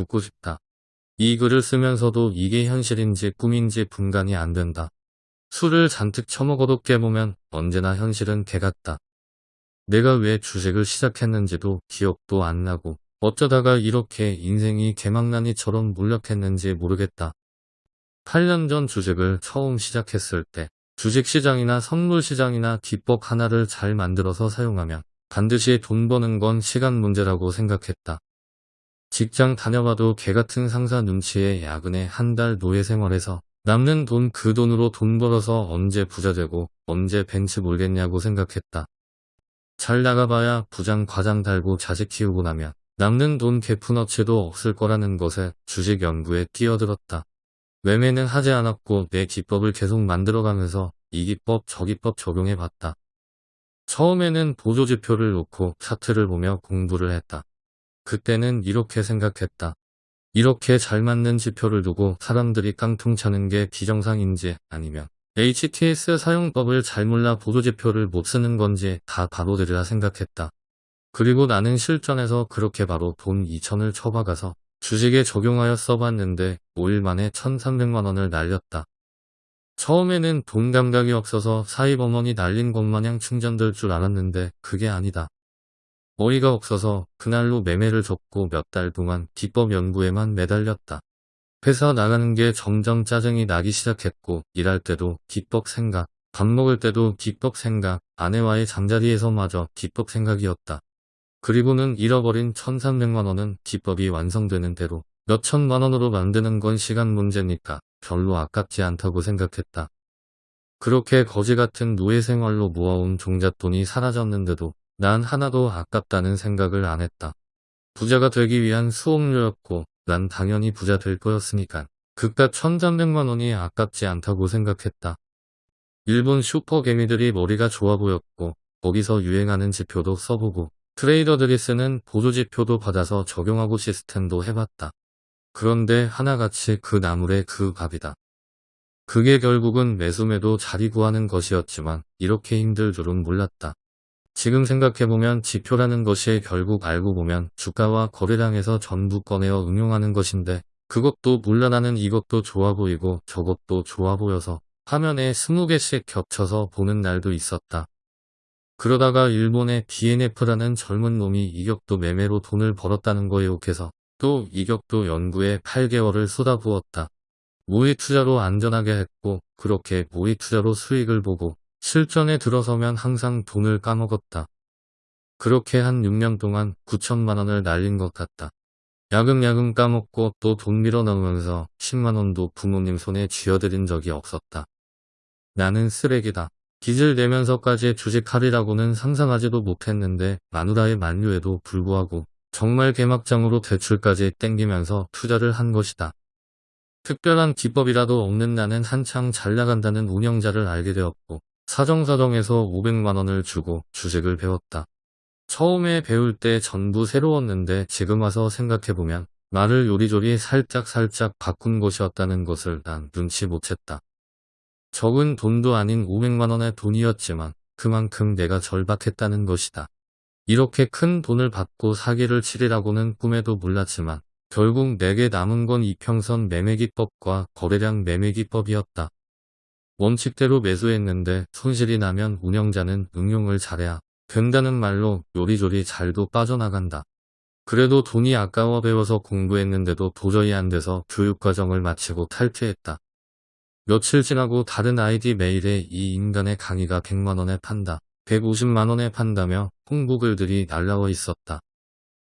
죽고 싶다. 이 글을 쓰면서도 이게 현실인지 꿈인지 분간이 안 된다. 술을 잔뜩 처먹어도 깨보면 언제나 현실은 개 같다. 내가 왜 주식을 시작했는지도 기억도 안 나고 어쩌다가 이렇게 인생이 개망나니처럼 몰락했는지 모르겠다. 8년 전 주식을 처음 시작했을 때 주식시장이나 선물시장이나 기법 하나를 잘 만들어서 사용하면 반드시 돈 버는 건 시간 문제라고 생각했다. 직장 다녀봐도 개같은 상사 눈치에 야근에 한 달 노예 생활해서 남는 돈 그 돈으로 돈 벌어서 언제 부자 되고 언제 벤츠 몰겠냐고 생각했다. 잘 나가봐야 부장 과장 달고 자식 키우고 나면 남는 돈 개푼어치도 없을 거라는 것에 주식 연구에 뛰어들었다. 매매는 하지 않았고 내 기법을 계속 만들어가면서 이 기법 저 기법 적용해봤다. 처음에는 보조지표를 놓고 차트를 보며 공부를 했다. 그때는 이렇게 생각했다. 이렇게 잘 맞는 지표를 두고 사람들이 깡통 차는 게 비정상인지 아니면 HTS 사용법을 잘 몰라 보조지표를 못 쓰는 건지 다 바보들이라 생각했다. 그리고 나는 실전에서 그렇게 바로 돈 2천을 쳐박아서 주식에 적용하여 써봤는데 5일 만에 1300만원을 날렸다. 처음에는 돈 감각이 없어서 사입어머니 날린 것 마냥 충전될 줄 알았는데 그게 아니다. 어이가 없어서 그날로 매매를 접고 몇 달 동안 기법 연구에만 매달렸다. 회사 나가는 게 점점 짜증이 나기 시작했고 일할 때도 기법 생각, 밥 먹을 때도 기법 생각, 아내와의 잠자리에서마저 기법 생각이었다. 그리고는 잃어버린 1300만원은 기법이 완성되는 대로 몇천만원으로 만드는 건 시간 문제니까 별로 아깝지 않다고 생각했다. 그렇게 거지 같은 노예 생활로 모아온 종잣돈이 사라졌는데도 난 하나도 아깝다는 생각을 안 했다. 부자가 되기 위한 수업료였고 난 당연히 부자 될 거였으니까 그깟 1300만 원이 아깝지 않다고 생각했다. 일본 슈퍼개미들이 머리가 좋아 보였고 거기서 유행하는 지표도 써보고 트레이더들이 쓰는 보조지표도 받아서 적용하고 시스템도 해봤다. 그런데 하나같이 그 나물의 그 밥이다. 그게 결국은 매수매도 자리 구하는 것이었지만 이렇게 힘들 줄은 몰랐다. 지금 생각해보면 지표라는 것이 결국 알고 보면 주가와 거래량에서 전부 꺼내어 응용하는 것인데 그것도 몰라 나는 이것도 좋아 보이고 저것도 좋아 보여서 화면에 20개씩 겹쳐서 보는 날도 있었다. 그러다가 일본의 DNF라는 젊은 놈이 이격도 매매로 돈을 벌었다는 거에 욕해서 또 이격도 연구에 8개월을 쏟아부었다. 모의 투자로 안전하게 했고 그렇게 모의 투자로 수익을 보고 실전에 들어서면 항상 돈을 까먹었다. 그렇게 한 6년 동안 9천만 원을 날린 것 같다. 야금야금 까먹고 또 돈 밀어넣으면서 10만 원도 부모님 손에 쥐어드린 적이 없었다. 나는 쓰레기다. 빚을 내면서까지 주식하리라고는 상상하지도 못했는데 마누라의 만류에도 불구하고 정말 개막장으로 대출까지 땡기면서 투자를 한 것이다. 특별한 기법이라도 없는 나는 한창 잘 나간다는 운영자를 알게 되었고 사정사정해서 500만원을 주고 주식을 배웠다. 처음에 배울 때 전부 새로웠는데 지금 와서 생각해보면 말을 요리조리 살짝살짝 바꾼 것이었다는 것을 난 눈치 못 챘다. 적은 돈도 아닌 500만원의 돈이었지만 그만큼 내가 절박했다는 것이다. 이렇게 큰 돈을 받고 사기를 치리라고는 꿈에도 몰랐지만 결국 내게 남은 건 이평선 매매기법과 거래량 매매기법이었다. 원칙대로 매수했는데 손실이 나면 운영자는 응용을 잘해야 된다는 말로 요리조리 잘도 빠져나간다. 그래도 돈이 아까워 배워서 공부했는데도 도저히 안 돼서 교육과정을 마치고 탈퇴했다. 며칠 지나고 다른 아이디 메일에 이 인간의 강의가 100만원에 판다. 150만원에 판다며 홍보글들이 날라와 있었다.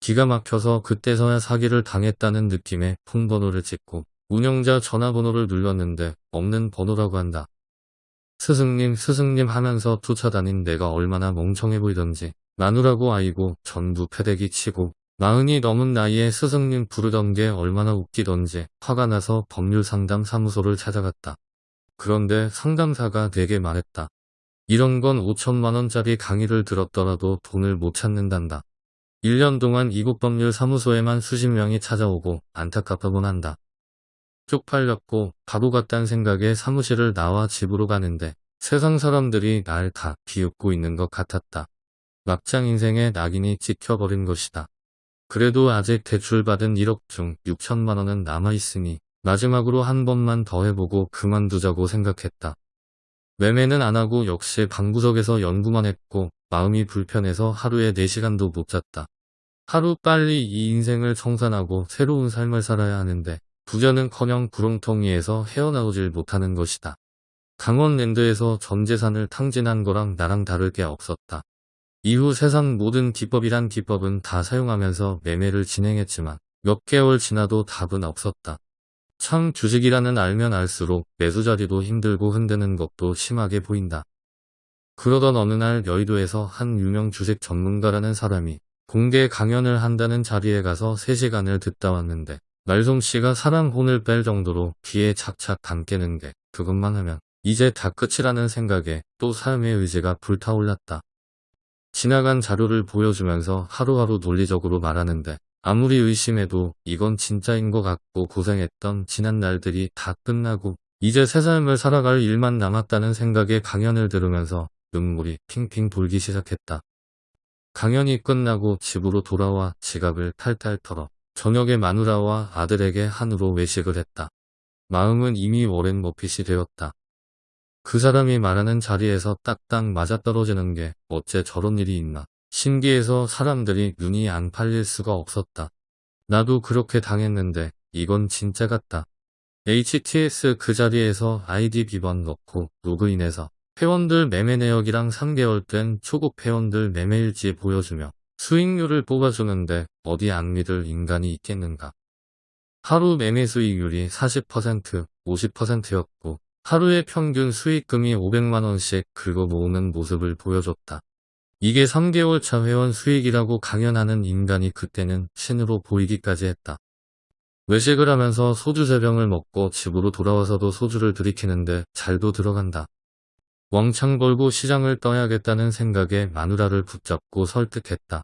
기가 막혀서 그때서야 사기를 당했다는 느낌에 폰번호를 찍고 운영자 전화번호를 눌렀는데 없는 번호라고 한다. 스승님 스승님 하면서 쫓아다닌 내가 얼마나 멍청해 보이던지 마누라고 아이고 전부 패대기 치고 마흔이 넘은 나이에 스승님 부르던 게 얼마나 웃기던지 화가 나서 법률상담 사무소를 찾아갔다. 그런데 상담사가 되게 말했다. 이런 건 5천만원짜리 강의를 들었더라도 돈을 못 찾는단다. 1년 동안 이국 법률 사무소에만 수십 명이 찾아오고 안타깝다곤 한다. 쪽팔렸고 바보 같단 생각에 사무실을 나와 집으로 가는데 세상 사람들이 날 다 비웃고 있는 것 같았다. 막장 인생의 낙인이 찍혀버린 것이다. 그래도 아직 대출받은 1억 중 6천만 원은 남아있으니 마지막으로 한 번만 더 해보고 그만두자고 생각했다. 매매는 안 하고 역시 방구석에서 연구만 했고 마음이 불편해서 하루에 4시간도 못 잤다. 하루 빨리 이 인생을 청산하고 새로운 삶을 살아야 하는데 부자는커녕 구렁텅이에서 헤어나오질 못하는 것이다. 강원랜드에서 전 재산을 탕진한 거랑 나랑 다를 게 없었다. 이후 세상 모든 기법이란 기법은 다 사용하면서 매매를 진행했지만 몇 개월 지나도 답은 없었다. 참 주식이라는 알면 알수록 매수 자리도 힘들고 흔드는 것도 심하게 보인다. 그러던 어느 날 여의도에서 한 유명 주식 전문가라는 사람이 공개 강연을 한다는 자리에 가서 3시간을 듣다 왔는데 말솜씨가 사람 혼을 뺄 정도로 귀에 착착 담게는 게 그것만 하면 이제 다 끝이라는 생각에 또 삶의 의지가 불타올랐다. 지나간 자료를 보여주면서 하루하루 논리적으로 말하는데 아무리 의심해도 이건 진짜인 것 같고 고생했던 지난 날들이 다 끝나고 이제 새 삶을 살아갈 일만 남았다는 생각에 강연을 들으면서 눈물이 핑핑 돌기 시작했다. 강연이 끝나고 집으로 돌아와 지갑을 탈탈 털어 저녁에 마누라와 아들에게 한우로 외식을 했다. 마음은 이미 오랜 머핏이 되었다. 그 사람이 말하는 자리에서 딱딱 맞아떨어지는 게 어째 저런 일이 있나. 신기해서 사람들이 눈이 안 팔릴 수가 없었다. 나도 그렇게 당했는데 이건 진짜 같다. HTS 그 자리에서 아이디 비번 넣고 로그인해서 회원들 매매 내역이랑 3개월 된 초급 회원들 매매일지 보여주며 수익률을 뽑아주는데 어디 안 믿을 인간이 있겠는가. 하루 매매 수익률이 40%, 50%였고 하루의 평균 수익금이 500만원씩 긁어 모으는 모습을 보여줬다. 이게 3개월 차 회원 수익이라고 강연하는 인간이 그때는 신으로 보이기까지 했다. 외식을 하면서 소주 3병을 먹고 집으로 돌아와서도 소주를 들이키는데 잘도 들어간다. 왕창 벌고 시장을 떠야겠다는 생각에 마누라를 붙잡고 설득했다.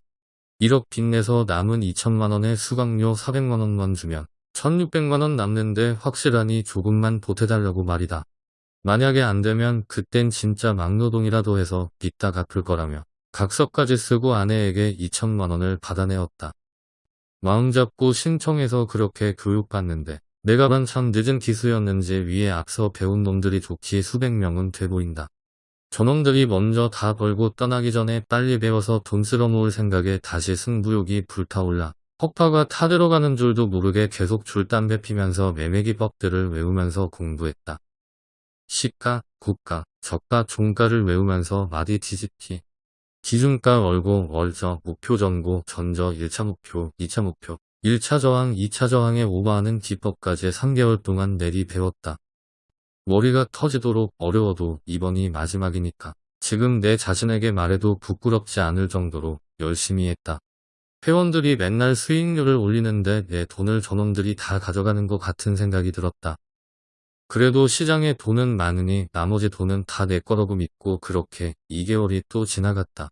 1억 빚내서 남은 2천만원의 수강료 400만원만 주면 1600만원 남는데 확실하니 조금만 보태달라고 말이다. 만약에 안되면 그땐 진짜 막노동이라도 해서 빚다 갚을 거라며 각서까지 쓰고 아내에게 2천만원을 받아내었다. 마음 잡고 신청해서 그렇게 교육받는데 내가 반 참 늦은 기수였는지 위에 앞서 배운 놈들이 좋기 수백 명은 돼 보인다. 저놈들이 먼저 다 벌고 떠나기 전에 빨리 배워서 돈 쓸어 놓을 생각에 다시 승부욕이 불타올라 퍽파가 타들어가는 줄도 모르게 계속 줄담배 피면서 매매기법들을 외우면서 공부했다. 시가, 고가, 저가, 종가를 외우면서 마디 뒤집기, 기준가 월고 월저 목표 전고 전저 1차 목표 2차 목표 1차 저항 2차 저항에 오버하는 기법까지 3개월 동안 내리 배웠다. 머리가 터지도록 어려워도 이번이 마지막이니까 지금 내 자신에게 말해도 부끄럽지 않을 정도로 열심히 했다. 회원들이 맨날 수익률을 올리는데 내 돈을 저놈들이 다 가져가는 것 같은 생각이 들었다. 그래도 시장에 돈은 많으니 나머지 돈은 다 내 거라고 믿고 그렇게 2개월이 또 지나갔다.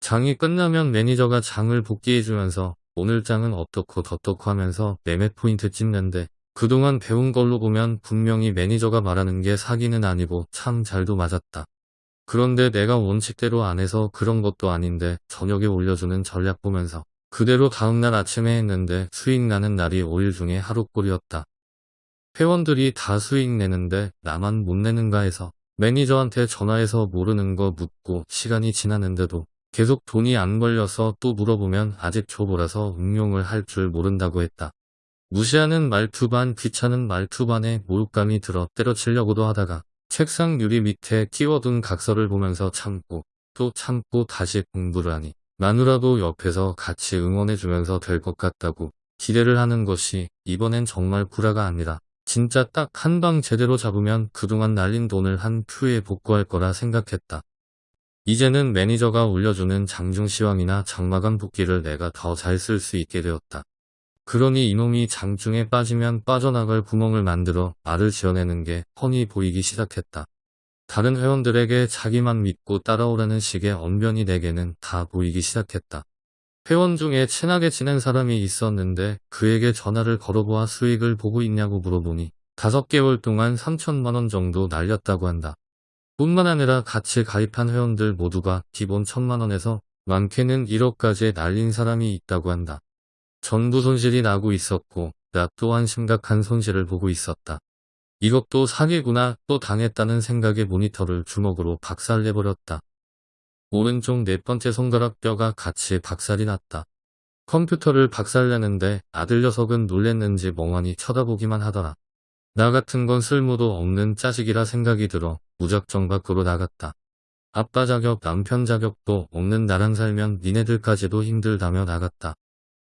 장이 끝나면 매니저가 장을 복기해주면서 오늘 장은 어떻고 저떻고 하면서 매매 포인트 찍는데 그동안 배운 걸로 보면 분명히 매니저가 말하는 게 사기는 아니고 참 잘도 맞았다. 그런데 내가 원칙대로 안 해서 그런 것도 아닌데 저녁에 올려주는 전략 보면서 그대로 다음날 아침에 했는데 수익 나는 날이 5일 중에 하루꼴이었다. 회원들이 다 수익 내는데 나만 못 내는가 해서 매니저한테 전화해서 모르는 거 묻고 시간이 지났는데도 계속 돈이 안 걸려서 또 물어보면 아직 초보라서 응용을 할 줄 모른다고 했다. 무시하는 말투 반 귀찮은 말투 반에 모욕감이 들어 때려치려고도 하다가 책상 유리 밑에 끼워둔 각서를 보면서 참고 또 참고 다시 공부를 하니 마누라도 옆에서 같이 응원해주면서 될 것 같다고 기대를 하는 것이 이번엔 정말 구라가 아니라 진짜 딱 한 방 제대로 잡으면 그동안 날린 돈을 한 큐에 복구할 거라 생각했다. 이제는 매니저가 올려주는 장중시황이나 장마감 복기를 내가 더 잘 쓸 수 있게 되었다. 그러니 이놈이 장중에 빠지면 빠져나갈 구멍을 만들어 말을 지어내는 게 뻔히 보이기 시작했다. 다른 회원들에게 자기만 믿고 따라오라는 식의 언변이 내게는 다 보이기 시작했다. 회원 중에 친하게 지낸 사람이 있었는데 그에게 전화를 걸어보아 수익을 보고 있냐고 물어보니 5개월 동안 3천만원 정도 날렸다고 한다. 뿐만 아니라 같이 가입한 회원들 모두가 기본 천만원에서 많게는 1억까지 날린 사람이 있다고 한다. 전부 손실이 나고 있었고 나 또한 심각한 손실을 보고 있었다. 이것도 사기구나 또 당했다는 생각에 모니터를 주먹으로 박살내버렸다. 오른쪽 네 번째 손가락 뼈가 같이 박살이 났다. 컴퓨터를 박살내는데 아들 녀석은 놀랬는지 멍하니 쳐다보기만 하더라. 나 같은 건 쓸모도 없는 자식이라 생각이 들어 무작정 밖으로 나갔다. 아빠 자격, 남편 자격도 없는 나랑 살면 니네들까지도 힘들다며 나갔다.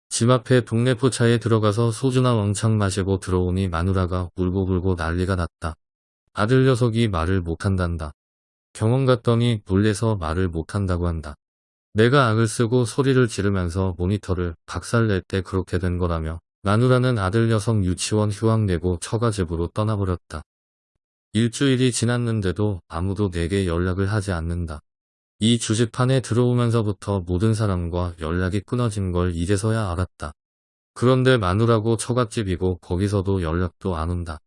집 앞에 동네 포차에 들어가서 소주나 왕창 마시고 들어오니 마누라가 울고불고 난리가 났다. 아들 녀석이 말을 못한단다. 병원 갔더니 놀래서 말을 못한다고 한다. 내가 악을 쓰고 소리를 지르면서 모니터를 박살낼 때 그렇게 된 거라며 마누라는 아들 녀석 유치원 휴학 내고 처가집으로 떠나버렸다. 일주일이 지났는데도 아무도 내게 연락을 하지 않는다. 이 주식판에 들어오면서부터 모든 사람과 연락이 끊어진 걸 이제서야 알았다. 그런데 마누라고 처갓집이고 거기서도 연락도 안 온다.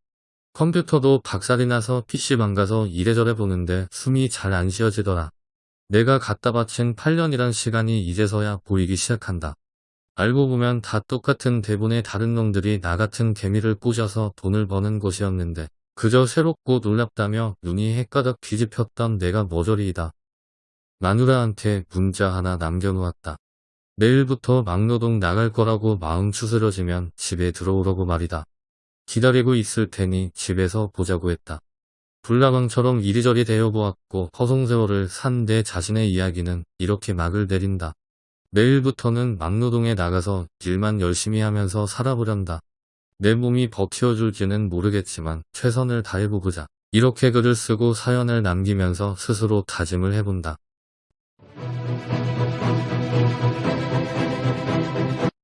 컴퓨터도 박살이 나서 PC방 가서 이래저래 보는데 숨이 잘 안 쉬어지더라. 내가 갖다 바친 8년이란 시간이 이제서야 보이기 시작한다. 알고 보면 다 똑같은 대본의 다른 놈들이 나 같은 개미를 꼬셔서 돈을 버는 것이었는데 그저 새롭고 놀랍다며 눈이 헷가닥 뒤집혔던 내가 머저리이다. 마누라한테 문자 하나 남겨놓았다. 내일부터 막노동 나갈 거라고 마음 추스러지면 집에 들어오라고 말이다. 기다리고 있을 테니 집에서 보자고 했다. 불나방처럼 이리저리 대여보았고 허송세월을 산 내 자신의 이야기는 이렇게 막을 내린다. 내일부터는 막노동에 나가서 일만 열심히 하면서 살아보련다. 내 몸이 버티어줄지는 모르겠지만 최선을 다해보고자. 이렇게 글을 쓰고 사연을 남기면서 스스로 다짐을 해본다.